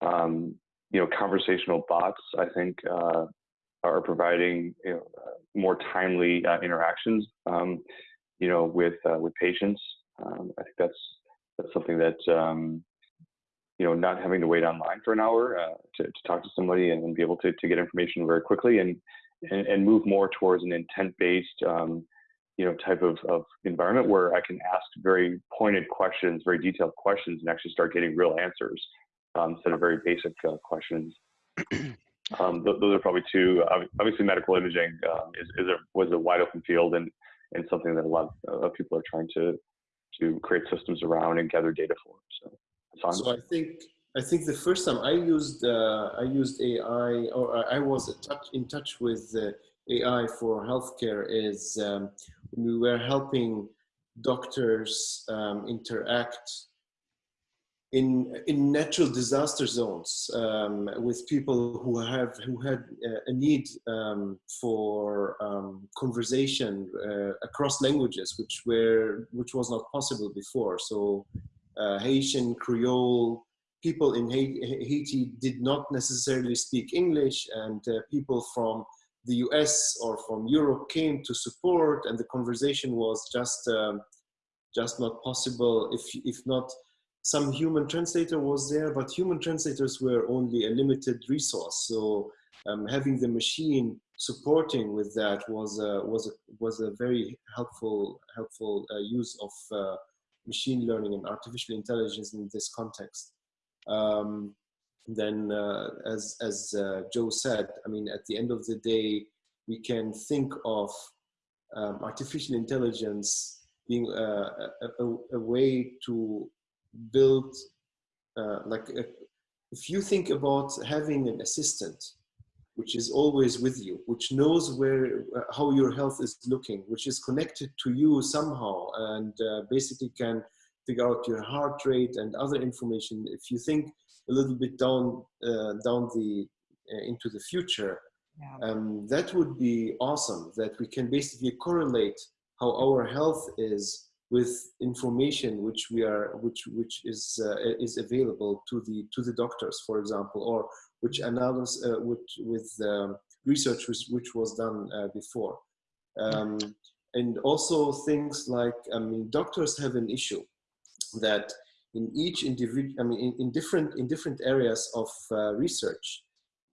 [SPEAKER 4] Um, you know, conversational bots, I think, uh, are providing you know, uh, more timely uh, interactions, um, you know, with uh, with patients. Um, I think that's that's something that um, you know, not having to wait online for an hour uh, to, to talk to somebody and, be able to, to get information very quickly and, and, and move more towards an intent-based um, you know type of, of environment where I can ask very pointed questions, very detailed questions, and actually start getting real answers um, instead of very basic uh, questions. Um, th those are probably two. Obviously, medical imaging um, is, is a, was a wide open field and and something that a lot of people are trying to to create systems around and gather data for.
[SPEAKER 2] So, so I think I think the first time I used uh, I used AI or I was touch, in touch with uh, AI for healthcare is um, we were helping doctors um, interact in in natural disaster zones um, with people who have who had uh, a need um, for um, conversation uh, across languages, which were which was not possible before. So uh, Haitian Creole people in Haiti did not necessarily speak English, and uh, people from the US or from Europe came to support and the conversation was just um, just not possible if, if not some human translator was there but human translators were only a limited resource. So um, having the machine supporting with that was a, was a, was a very helpful helpful uh, use of uh, machine learning and artificial intelligence in this context. Um, then uh, as, as uh, Joe said, I mean, at the end of the day, we can think of um, artificial intelligence being a, a, a way to build, uh, like, a, if you think about having an assistant, which is always with you, which knows where uh, how your health is looking, which is connected to you somehow, and uh, basically can figure out your heart rate and other information. If you think a little bit down uh, down the uh, into the future, yeah. um, that would be awesome. That we can basically correlate how our health is with information which we are which which is uh, is available to the to the doctors for example or which analysis uh, which, with um, research which, which was done uh, before um, and also things like i mean doctors have an issue that in each individual i mean in, in different in different areas of uh, research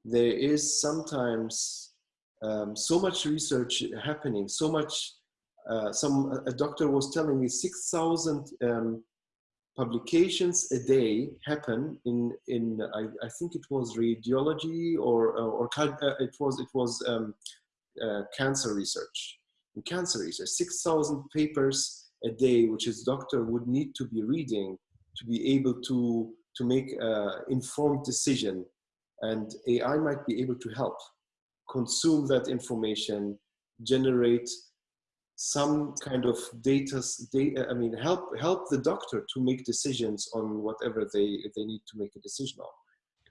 [SPEAKER 2] there is sometimes um, so much research happening so much uh, some a doctor was telling me 6,000 um, publications a day happen in in I, I think it was radiology or or, uh, it was it was um, uh, cancer research. In cancer research, 6,000 papers a day, which his doctor would need to be reading to be able to to make informed decision, and AI might be able to help consume that information, generate some kind of data, data, I mean, help help the doctor to make decisions on whatever they they need to make a decision on.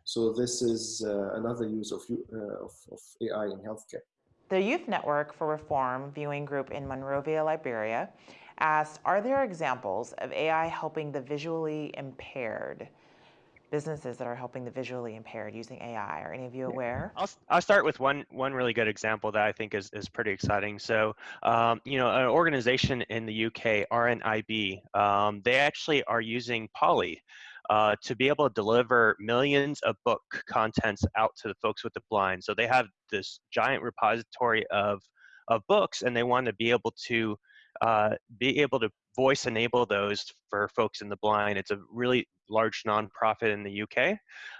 [SPEAKER 2] So this is uh, another use of, uh, of, of AI in healthcare.
[SPEAKER 1] The Youth Network for Reform viewing group in Monrovia, Liberia, asked, are there examples of AI helping the visually impaired? businesses that are helping the visually impaired using AI. Are any of you aware?
[SPEAKER 3] I'll, I'll start with one one really good example that I think is, is pretty exciting. So, um, you know, an organization in the UK, RNIB, um, they actually are using Polly uh, to be able to deliver millions of book contents out to the folks with the blind. So they have this giant repository of of books, and they want to be able to uh, be able to voice enable those for folks in the blind. It's a really large nonprofit in the UK,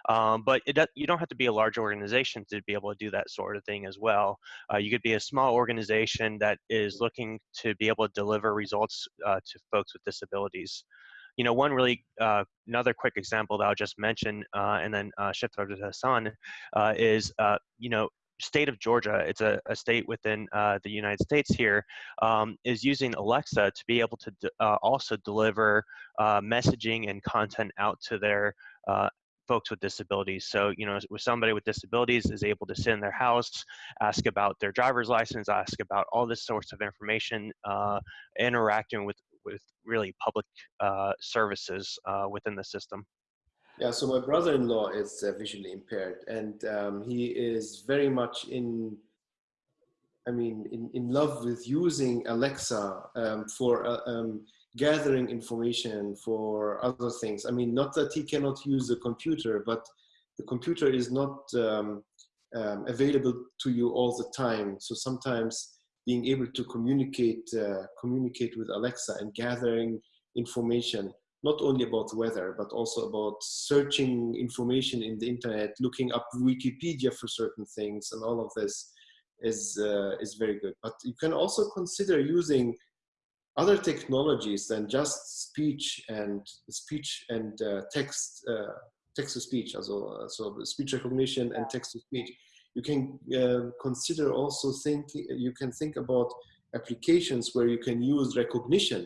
[SPEAKER 3] um, but it, you don't have to be a large organization to be able to do that sort of thing as well. Uh, you could be a small organization that is looking to be able to deliver results uh, to folks with disabilities. You know, one really, uh, another quick example that I'll just mention uh, and then uh, shift over to Hassan is, you know, state of Georgia, it's a, a state within uh, the United States here, um, is using Alexa to be able to uh, also deliver uh, messaging and content out to their uh, folks with disabilities. So, you know, with somebody with disabilities is able to sit in their house, ask about their driver's license, ask about all this sorts of information, uh, interacting with, with really public uh, services within the system.
[SPEAKER 2] Yeah, so my brother-in-law is uh, visually impaired, and um, he is very much in, I mean, in, in love with using Alexa um, for uh, um, gathering information for other things. I mean, not that he cannot use the computer, but the computer is not um, um, available to you all the time. So sometimes being able to communicate, uh, communicate with Alexa and gathering information not only about weather, but also about searching information in the internet, looking up Wikipedia for certain things, and all of this is uh, is very good. But you can also consider using other technologies than just speech and speech and uh, text uh, text to speech, also so speech recognition and text to speech. You can uh, consider also think you can think about applications where you can use recognition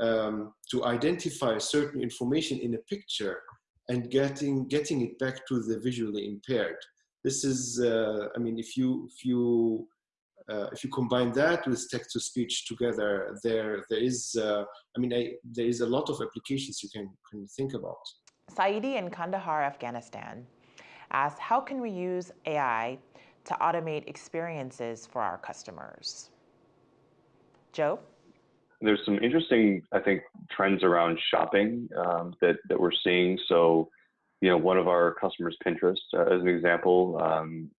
[SPEAKER 2] um, to identify certain information in a picture and getting getting it back to the visually impaired. This is, uh, I mean, if you if you uh, if you combine that with text to speech together, there there is, uh, I mean, I, there is a lot of applications you can can think about.
[SPEAKER 1] Saidi in Kandahar, Afghanistan, asks, how can we use AI to automate experiences for our customers? Joe?
[SPEAKER 4] There's some interesting, I think, trends around shopping um, that that we're seeing. So, you know, one of our customers, Pinterest, uh, as an example, um,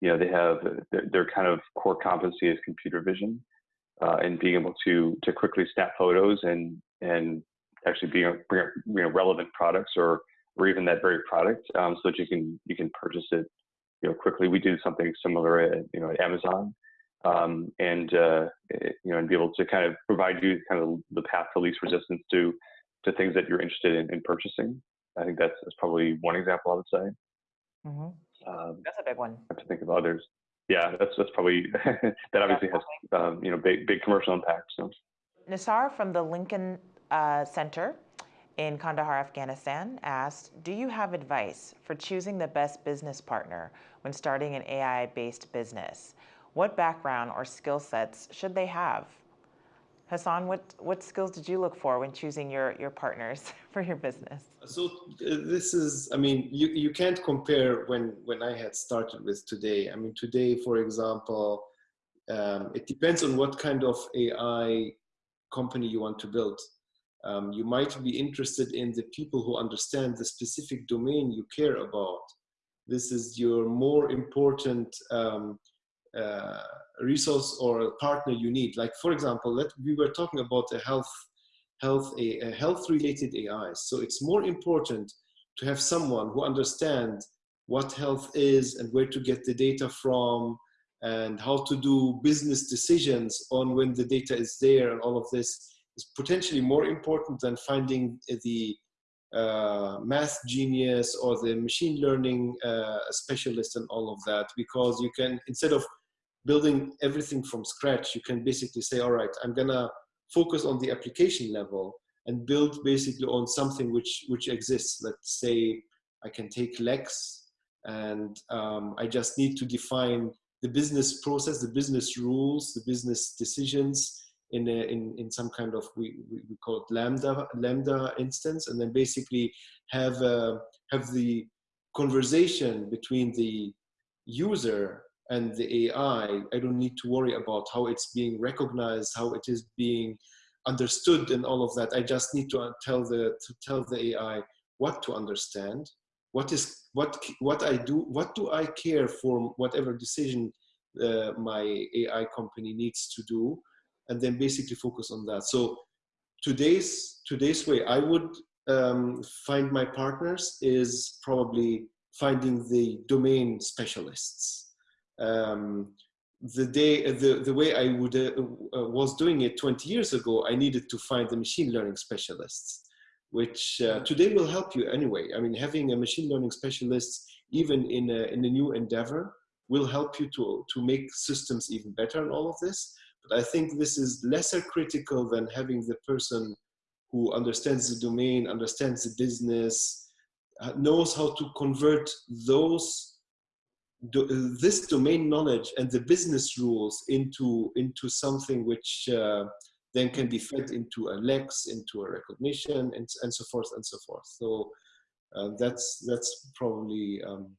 [SPEAKER 4] you know, they have their, kind of core competency is computer vision uh, and being able to to quickly snap photos and and actually being bring you know relevant products or or even that very product um, so that you can you can purchase it you know quickly. We do something similar at you know at Amazon um, and uh, eh, you know, and be able to kind of provide you kind of the path to least resistance to to things that you're interested in, in purchasing. I think that's, that's probably one example I would say.
[SPEAKER 1] Mm-hmm.
[SPEAKER 4] Um,
[SPEAKER 1] That's a big one.
[SPEAKER 4] I have to think of others. Yeah, that's that's probably that obviously has um, you know big big commercial impact. So
[SPEAKER 1] Nisar from the Lincoln uh, Center in Kandahar, Afghanistan asked, do you have advice for choosing the best business partner when starting an AI-based business? What background or skill sets should they have? Hassan, what, what skills did you look for when choosing your, your partners for your business?
[SPEAKER 2] So uh, this is, I mean, you, you can't compare when, when I had started with today. I mean, today, for example, um, it depends on what kind of AI company you want to build. Um, you might be interested in the people who understand the specific domain you care about. This is your more important um, uh, resource or partner you need. Like for example, let, we were talking about a health, health, a, a health related AI. So it's more important to have someone who understands what health is and where to get the data from and how to do business decisions on when the data is there and all of this is potentially more important than finding the uh, math genius or the machine learning uh, specialist and all of that because you can instead of building everything from scratch, you can basically say, all right, I'm gonna focus on the application level and build basically on something which, which exists. Let's say I can take Lex and um, I just need to define the business process, the business rules, the business decisions in, a, in, in some kind of, we, we call it Lambda, Lambda instance, and then basically have, uh, have the conversation between the user and the AI, I don't need to worry about how it's being recognized, how it is being understood and all of that. I just need to tell the, to tell the AI what to understand, what is, what, what I do, what do I care for whatever decision uh, my AI company needs to do, and then basically focus on that. So today's, today's way I would um, find my partners is probably finding the domain specialists um, the day the, the way I would uh, uh, was doing it 20 years ago, I needed to find the machine learning specialists, which uh, today will help you anyway. I mean, having a machine learning specialist, even in a, in a new endeavor, will help you to, to make systems even better and all of this. But I think this is lesser critical than having the person who understands the domain, understands the business, uh, knows how to convert those do, this domain knowledge and the business rules into into something which uh, then can be fed into a lex into a recognition and, and so forth and so forth so uh, that's that's probably um,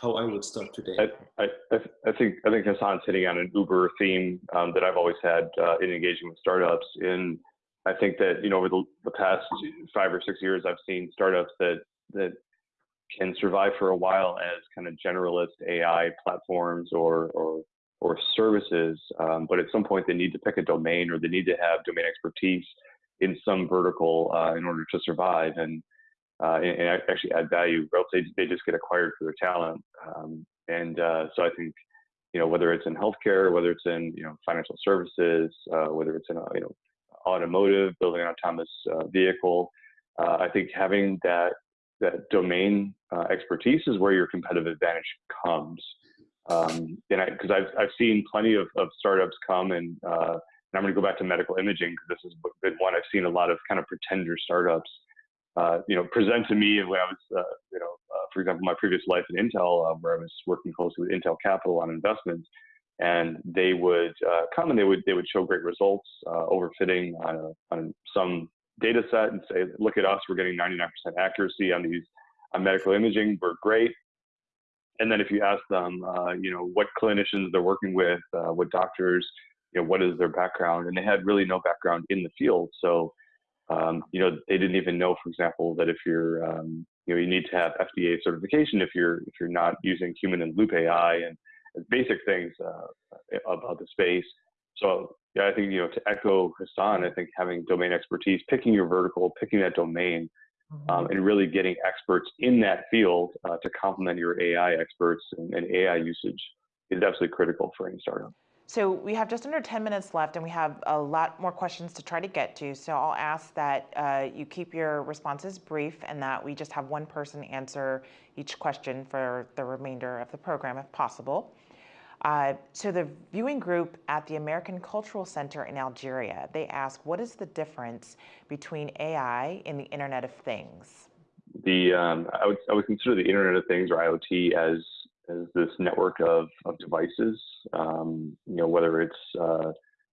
[SPEAKER 2] how I would start today.
[SPEAKER 4] I, I, I think I think Hassan's hitting on an Uber theme um, that I've always had uh, in engaging with startups. And I think that you know over the, the past five or six years, I've seen startups that that can survive for a while as kind of generalist AI platforms or or, or services, um, but at some point they need to pick a domain or they need to have domain expertise in some vertical uh, in order to survive and, uh, and, and actually add value. Or else they, they just get acquired for their talent. Um, and uh, so I think you know whether it's in healthcare, whether it's in you know financial services, uh, whether it's in a, you know automotive, building an autonomous uh, vehicle. Uh, I think having that that domain uh, expertise is where your competitive advantage comes. Um, and because I've I've seen plenty of, of startups come and uh, and I'm going to go back to medical imaging because this has been one I've seen a lot of kind of pretender startups, uh, you know, present to me when I was, uh, you know, uh, for example, my previous life in Intel, uh, where I was working closely with Intel Capital on investments, and they would uh, come and they would they would show great results, uh, overfitting on, a, on some data set and say, look at us, we're getting 99% accuracy on these on medical imaging, we're great. And then if you ask them, uh, you know, what clinicians they're working with, uh, what doctors, you know, what is their background, and they had really no background in the field. So, um, you know, they didn't even know, for example, that if you're, um, you know, you need to have FDA certification if you're if you're not using human in loop AI and, and basic things uh, about the space. So yeah, I think you know to echo Hassan, I think having domain expertise, picking your vertical, picking that domain, mm-hmm. um, and really getting experts in that field uh, to complement your AI experts and, and, AI usage is absolutely critical for any startup.
[SPEAKER 1] so we have just under 10 minutes left and we have a lot more questions to try to get to. So I'll ask that uh, you keep your responses brief and that we just have one person answer each question for the remainder of the program if possible. Uh, so the viewing group at the American Cultural Center in Algeria, they ask, what is the difference between AI and the Internet of Things?
[SPEAKER 4] The um, I would I would consider the Internet of Things or IoT as as this network of, of devices, um, you know, whether it's uh,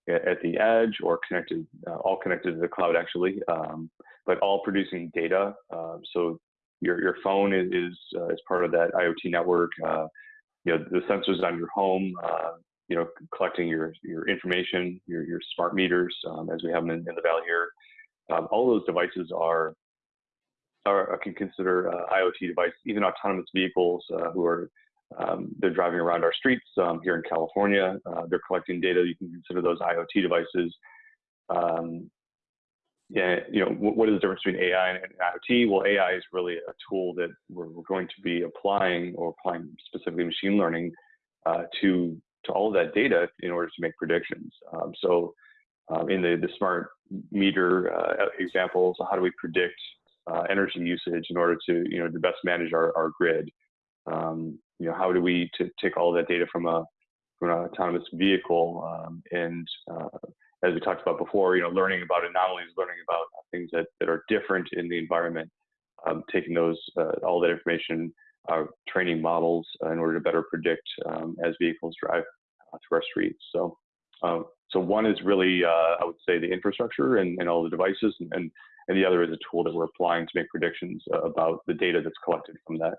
[SPEAKER 4] at the edge or connected, uh, all connected to the cloud actually, um, but all producing data. Uh, so your, your phone is, is, uh, is, part of that IoT network. Uh, you know, the sensors on your home, uh, you know, collecting your, your information, your, your smart meters, um, as we have them in, in the valley here. Um, all those devices are, are I can consider IoT devices, even autonomous vehicles who are um, they're driving around our streets um, here in California. Uh, they're collecting data. You can consider those IoT devices. Um, yeah, you know, what is the difference between AI and IoT? Well, AI is really a tool that we're, going to be applying or applying specifically machine learning uh, to to all of that data in order to make predictions. Um, so, um, in the the smart meter uh, examples, how do we predict uh, energy usage in order to you know to best manage our, our grid? Um, you know, how do we take all that data from a from an autonomous vehicle um, and uh, as we talked about before, you know, learning about anomalies, learning about things that, that are different in the environment, um, taking those uh, all that information, uh, training models uh, in order to better predict um, as vehicles drive uh, through our streets. So, um, so one is really, uh, I would say, the infrastructure and, and all the devices, and, and, and the other is a tool that we're applying to make predictions about the data that's collected from that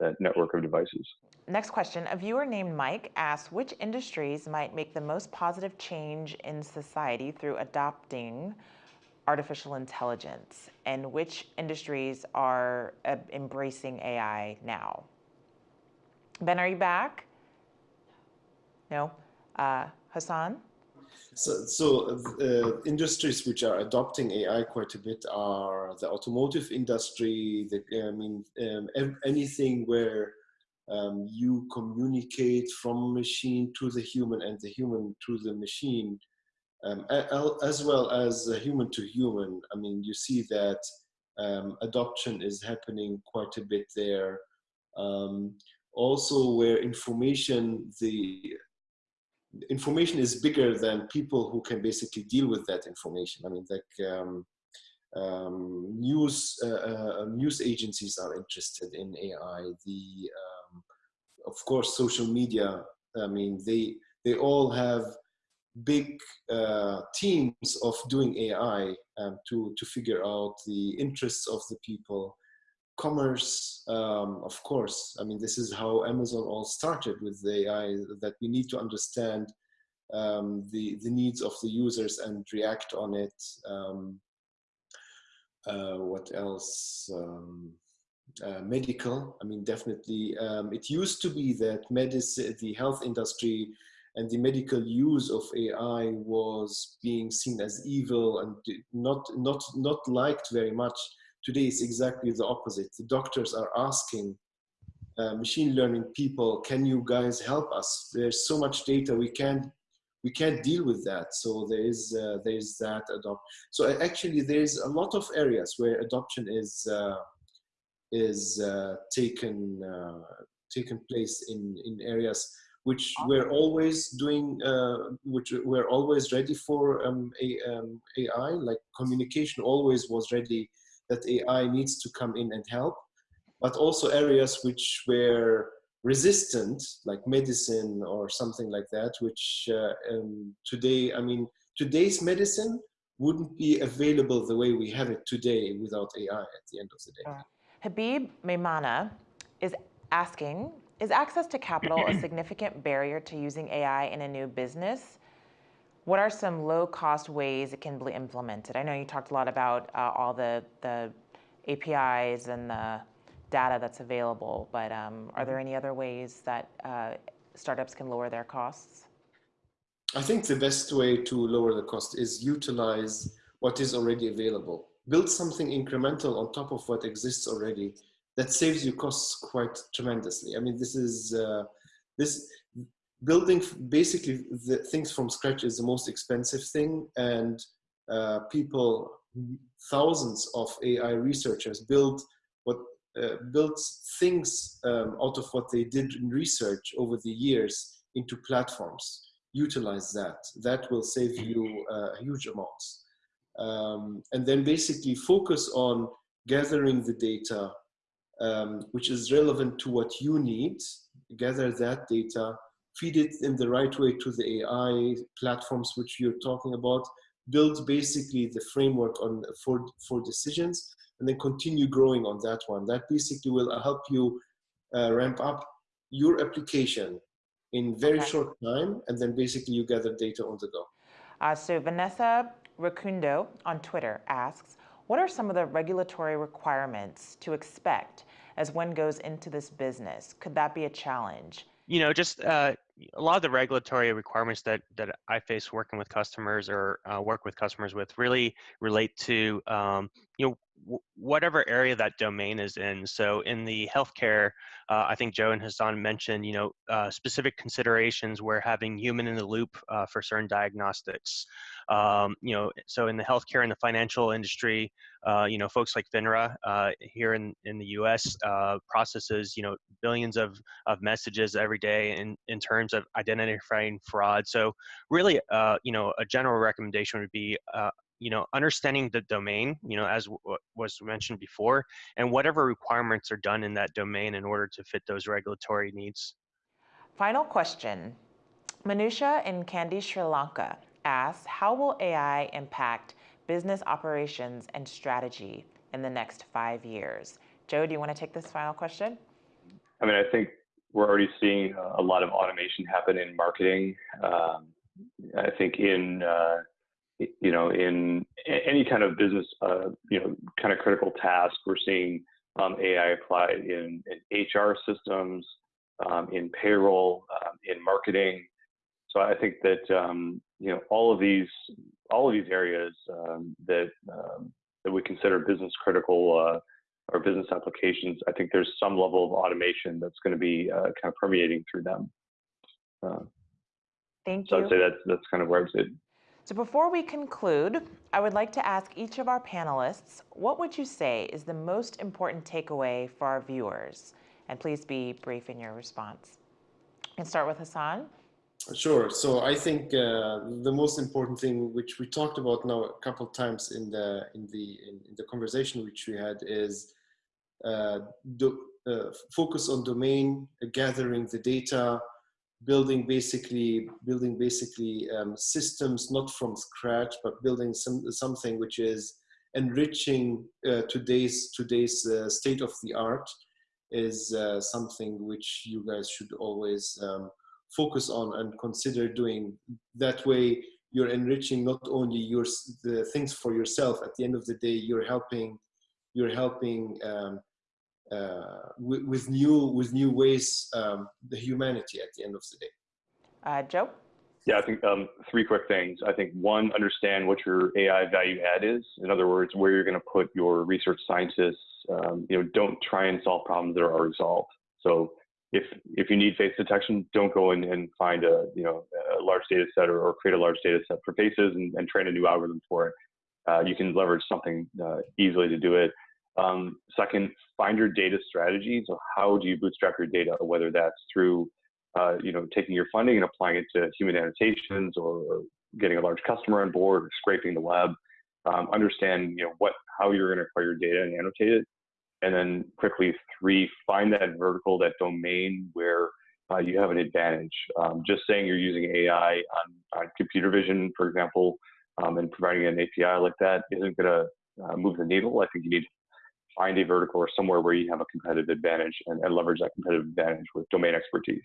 [SPEAKER 4] that network of devices.
[SPEAKER 1] Next question. A viewer named Mike asks, which industries might make the most positive change in society through adopting artificial intelligence and which industries are uh, embracing AI now? Ben, are you back? No? Uh, Hassan?
[SPEAKER 2] So, so uh, industries which are adopting AI quite a bit are the automotive industry. The, I mean, um, anything where um, you communicate from machine to the human and the human to the machine, um, as well as human to human. I mean, you see that um, adoption is happening quite a bit there. Um, also, where information, the information is bigger than people who can basically deal with that information. I mean, like um, um, news uh, uh, news agencies are interested in AI. The um, of course social media. I mean, they they all have big uh, teams of doing AI um, to to figure out the interests of the people commerce, um, of course, I mean, this is how Amazon all started with the AI, that we need to understand um, the, the needs of the users and react on it. Um, uh, what else? Um, uh, medical, I mean, definitely. Um, it used to be that medicine, the health industry and the medical use of AI was being seen as evil and not, not, not liked very much Today is exactly the opposite. The doctors are asking uh, machine learning people, can you guys help us? There's so much data we can't we can't deal with that. So there is uh, there is that adopt. So actually, there's a lot of areas where adoption is uh, is uh, taken uh, taken place in in areas which we're always doing, uh, which we're always ready for um, a, um, AI. Like communication always was ready that AI needs to come in and help, but also areas which were resistant, like medicine or something like that, which uh, um, today, I mean, today's medicine wouldn't be available the way we have it today without AI at the end of the day.
[SPEAKER 1] Habib Maimana is asking, is access to capital a significant barrier to using AI in a new business? What are some low cost ways it can be implemented? I know you talked a lot about uh, all the, the APIs and the data that's available, but um, are there mm-hmm. any other ways that uh, startups can lower their costs?
[SPEAKER 2] I think the best way to lower the cost is utilize what is already available. Build something incremental on top of what exists already that saves you costs quite tremendously. I mean, this is uh, this building basically the things from scratch is the most expensive thing and uh, people thousands of ai researchers build what uh, built things um, out of what they did in research over the years into platforms. Utilize that. That will save you uh, huge amounts. Um, and then basically focus on gathering the data um, which is relevant to what you need. Gather that data feed it in the right way to the AI platforms which you're talking about, build basically the framework on for, for decisions, and then continue growing on that one. That basically will help you uh, ramp up your application in very okay. short time, and then basically you gather data on the go.
[SPEAKER 1] Uh, so Vanessa Racundo on Twitter asks, what are some of the regulatory requirements to expect as one goes into this business? Could that be a challenge?
[SPEAKER 3] You know, just uh, a lot of the regulatory requirements that that I face working with customers or uh, work with customers with really relate to um, you know whatever area that domain is in. So in the healthcare, uh, I think Joe and Hassan mentioned you know uh, specific considerations where having human in the loop uh, for certain diagnostics. Um, you know, so in the healthcare and the financial industry, uh, you know, folks like FINRA uh, here in, in the U.S. Uh, processes, you know, billions of, of messages every day in, in terms of identifying fraud. So really, you know, a general recommendation would be, you know, understanding the domain, you know, as was mentioned before, and whatever requirements are done in that domain in order to fit those regulatory needs.
[SPEAKER 1] Final question. Manusha in Kandy, Sri Lanka asks, how will AI impact business operations and strategy in the next five years? Joe, do you want to take this final question?
[SPEAKER 4] I mean, I think we're already seeing a lot of automation happen in marketing. Um, I think in uh, you know in any kind of business uh, you know kind of critical task, we're seeing um, AI applied in, in HR systems, um, in payroll, um, in marketing. So I think that um, you know all of these all of these areas um, that um, that we consider business critical uh, or business applications, I think there's some level of automation that's going to be uh, kind of permeating through them. Uh,
[SPEAKER 1] Thank you.
[SPEAKER 4] So I'd say that's that's kind of where I would
[SPEAKER 1] So before we conclude, I would like to ask each of our panelists, what would you say is the most important takeaway for our viewers? And please be brief in your response. And start with Hassan.
[SPEAKER 2] Sure. So I think uh, the most important thing, which we talked about now a couple of times in the in the in, in the conversation which we had, is uh, do, uh, focus on domain, gathering the data, building basically building basically um, systems not from scratch, but building some something which is enriching uh, today's today's uh, state of the art is uh, something which you guys should always um, focus on and consider doing. That way, you're enriching not only your the things for yourself. At the end of the day, you're helping you're helping um, with, with, new with new ways um, the humanity at the end of the day.
[SPEAKER 1] Uh, Joe.
[SPEAKER 4] Yeah, I think um, three quick things. I think one, understand what your AI value add is. In other words, where you're going to put your research scientists. Um, you know, don't try and solve problems that are already solved. So if if you need face detection, don't go in and find a you know a large data set or, or create a large data set for faces and, and train a new algorithm for it. Uh, you can leverage something uh, easily to do it. Um, second, find your data strategy. So how do you bootstrap your data? Whether that's through uh, you know taking your funding and applying it to human annotations, or, getting a large customer on board, or scraping the web. Um, understand you know what how you're going to acquire your data and annotate it and then quickly, three, find that vertical, that domain where uh, you have an advantage. Um, just saying you're using AI on, on computer vision, for example, um, and providing an API like that isn't going to uh, move the needle. I think you need to find a vertical or somewhere where you have a competitive advantage and, and leverage that competitive advantage with domain expertise.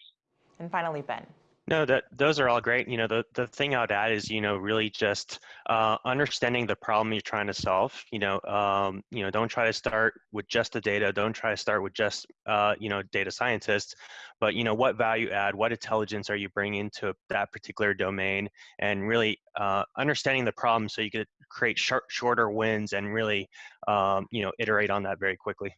[SPEAKER 1] And finally, Ben.
[SPEAKER 3] No, that those are all great. You know, the, the thing I would add is, you know, really just uh, understanding the problem you're trying to solve. You know, um, you know, don't try to start with just the data. Don't try to start with just, uh, you know, data scientists, but you know, what value add, what intelligence are you bringing to that particular domain, and really uh, understanding the problem so you could create short, shorter wins and really, um, you know, iterate on that very quickly.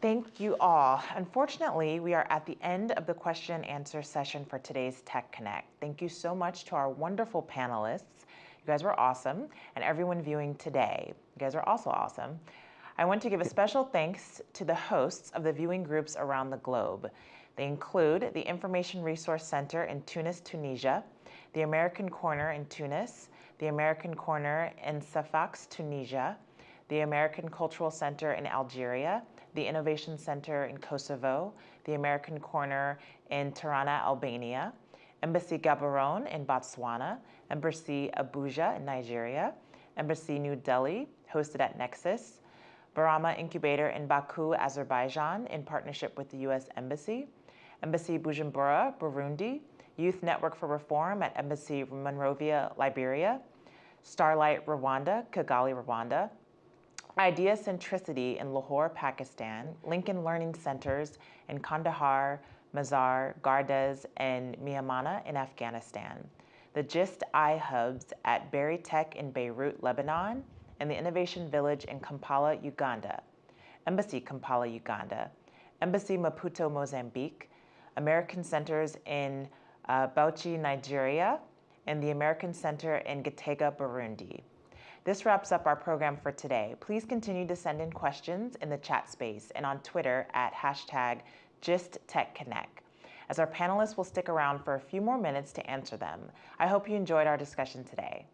[SPEAKER 1] Thank you all. Unfortunately, we are at the end of the question and answer session for today's Tech Connect. Thank you so much to our wonderful panelists. You guys were awesome. And everyone viewing today, you guys are also awesome. I want to give a special thanks to the hosts of the viewing groups around the globe. They include the Information Resource Center in Tunis, Tunisia, the American Corner in Tunis, the American Corner in Sfax, Tunisia, the American Cultural Center in Algeria, the Innovation Center in Kosovo, the American Corner in Tirana, Albania, Embassy Gaborone in Botswana, Embassy Abuja in Nigeria, Embassy New Delhi, hosted at Nexus, Barama Incubator in Baku, Azerbaijan, in partnership with the U.S. Embassy, Embassy Bujumbura, Burundi, Youth Network for Reform at Embassy Monrovia, Liberia, Starlight Rwanda, Kigali, Rwanda, Idea Centricity in Lahore, Pakistan, Lincoln Learning Centers in Kandahar, Mazar, Gardez, and Miamana in Afghanistan, the GIST iHubs at Berytech in Beirut, Lebanon, and the Innovation Village in Kampala, Uganda, Embassy Kampala, Uganda, Embassy Maputo, Mozambique, American Centers in uh, Bauchi, Nigeria, and the American Center in Gitega, Burundi. This wraps up our program for today. Please continue to send in questions in the chat space and on Twitter at hashtag GistTechConnect, as our panelists will stick around for a few more minutes to answer them. I hope you enjoyed our discussion today.